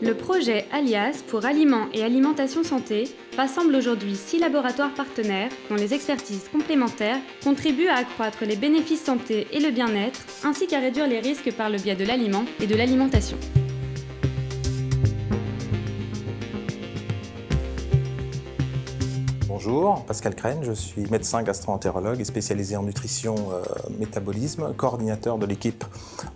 Le projet Alias pour Aliments et Alimentation Santé rassemble aujourd'hui six laboratoires partenaires dont les expertises complémentaires contribuent à accroître les bénéfices santé et le bien-être, ainsi qu'à réduire les risques par le biais de l'aliment et de l'alimentation. Bonjour, Pascal Crène, je suis médecin gastro-entérologue et spécialisé en nutrition euh, métabolisme, coordinateur de l'équipe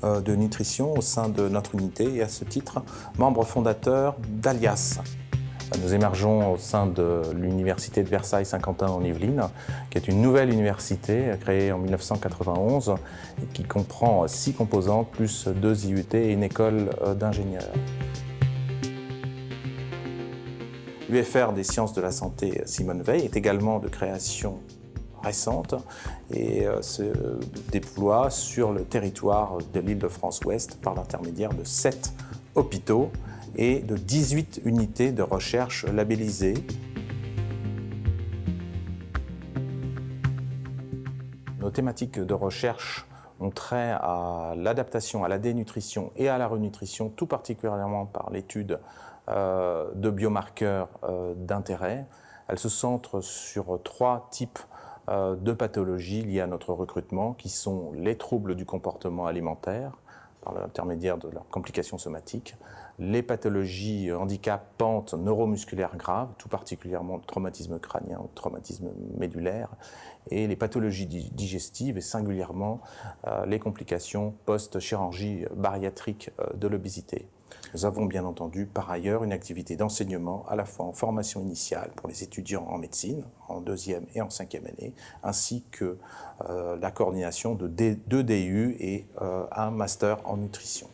euh, de nutrition au sein de notre unité et à ce titre, membre fondateur d'Alias. Nous émergeons au sein de l'Université de Versailles-Saint-Quentin en Yvelines, qui est une nouvelle université créée en 1991 et qui comprend six composantes, plus deux IUT et une école euh, d'ingénieurs. L'UFR des sciences de la santé Simone Veil est également de création récente et euh, se déploie sur le territoire de l'île de France-Ouest par l'intermédiaire de sept hôpitaux et de 18 unités de recherche labellisées. Nos thématiques de recherche ont trait à l'adaptation, à la dénutrition et à la renutrition, tout particulièrement par l'étude euh, de biomarqueurs euh, d'intérêt. Elle se centre sur trois types euh, de pathologies liées à notre recrutement, qui sont les troubles du comportement alimentaire, par l'intermédiaire de leurs complications somatiques, les pathologies handicapantes neuromusculaires graves, tout particulièrement le traumatisme crânien, le traumatisme médulaire, et les pathologies digestives et singulièrement les complications post-chirurgie bariatrique de l'obésité. Nous avons bien entendu par ailleurs une activité d'enseignement à la fois en formation initiale pour les étudiants en médecine, en deuxième et en cinquième année, ainsi que euh, la coordination de deux DU et euh, un master en nutrition.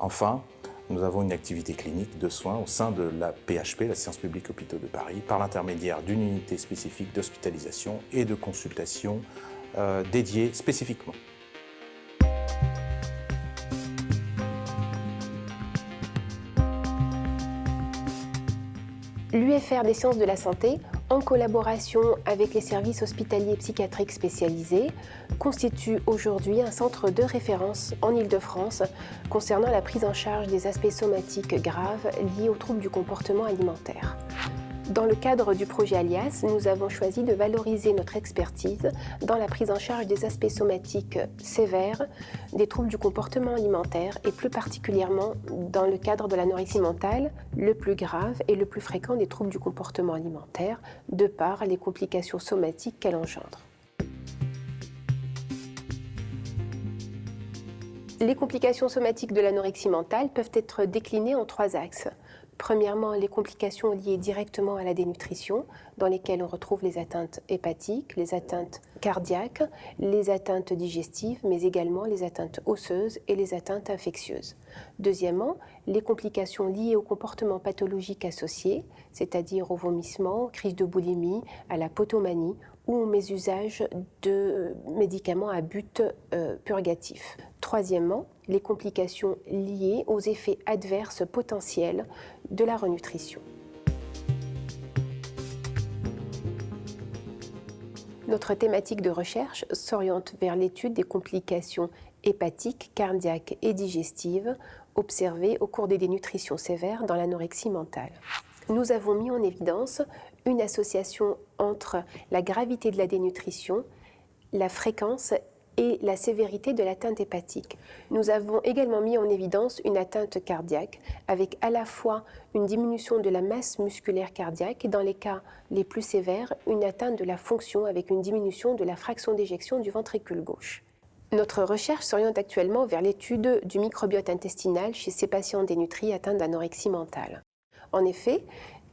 Enfin, nous avons une activité clinique de soins au sein de la PHP, la Science publique Hôpitaux de Paris, par l'intermédiaire d'une unité spécifique d'hospitalisation et de consultation euh, dédiée spécifiquement. L'UFR des sciences de la santé, en collaboration avec les services hospitaliers psychiatriques spécialisés, constitue aujourd'hui un centre de référence en Ile-de-France concernant la prise en charge des aspects somatiques graves liés aux troubles du comportement alimentaire. Dans le cadre du projet Alias, nous avons choisi de valoriser notre expertise dans la prise en charge des aspects somatiques sévères, des troubles du comportement alimentaire et plus particulièrement dans le cadre de l'anorexie mentale, le plus grave et le plus fréquent des troubles du comportement alimentaire, de par les complications somatiques qu'elle engendre. Les complications somatiques de l'anorexie mentale peuvent être déclinées en trois axes. Premièrement, les complications liées directement à la dénutrition, dans lesquelles on retrouve les atteintes hépatiques, les atteintes cardiaques, les atteintes digestives, mais également les atteintes osseuses et les atteintes infectieuses. Deuxièmement, les complications liées au comportement pathologique associé, c'est-à-dire au vomissement, crise de boulimie, à la potomanie ou au mésusage de médicaments à but euh, purgatif. Troisièmement, les complications liées aux effets adverses potentiels de la renutrition. Notre thématique de recherche s'oriente vers l'étude des complications hépatiques, cardiaques et digestives observées au cours des dénutritions sévères dans l'anorexie mentale. Nous avons mis en évidence une association entre la gravité de la dénutrition, la fréquence et la sévérité de l'atteinte hépatique. Nous avons également mis en évidence une atteinte cardiaque avec à la fois une diminution de la masse musculaire cardiaque et dans les cas les plus sévères, une atteinte de la fonction avec une diminution de la fraction d'éjection du ventricule gauche. Notre recherche s'oriente actuellement vers l'étude du microbiote intestinal chez ces patients dénutris atteints d'anorexie mentale. En effet,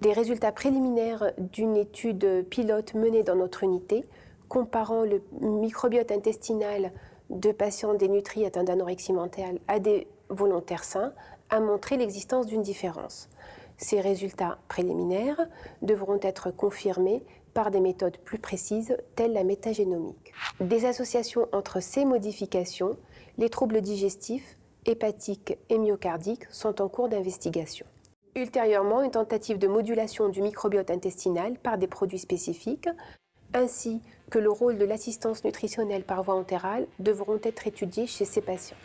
des résultats préliminaires d'une étude pilote menée dans notre unité comparant le microbiote intestinal de patients dénutris atteints d'anorexie mentale à des volontaires sains a montré l'existence d'une différence. Ces résultats préliminaires devront être confirmés par des méthodes plus précises telles la métagénomique. Des associations entre ces modifications, les troubles digestifs, hépatiques et myocardiques sont en cours d'investigation. Ultérieurement, une tentative de modulation du microbiote intestinal par des produits spécifiques ainsi que le rôle de l'assistance nutritionnelle par voie entérale devront être étudiés chez ces patients.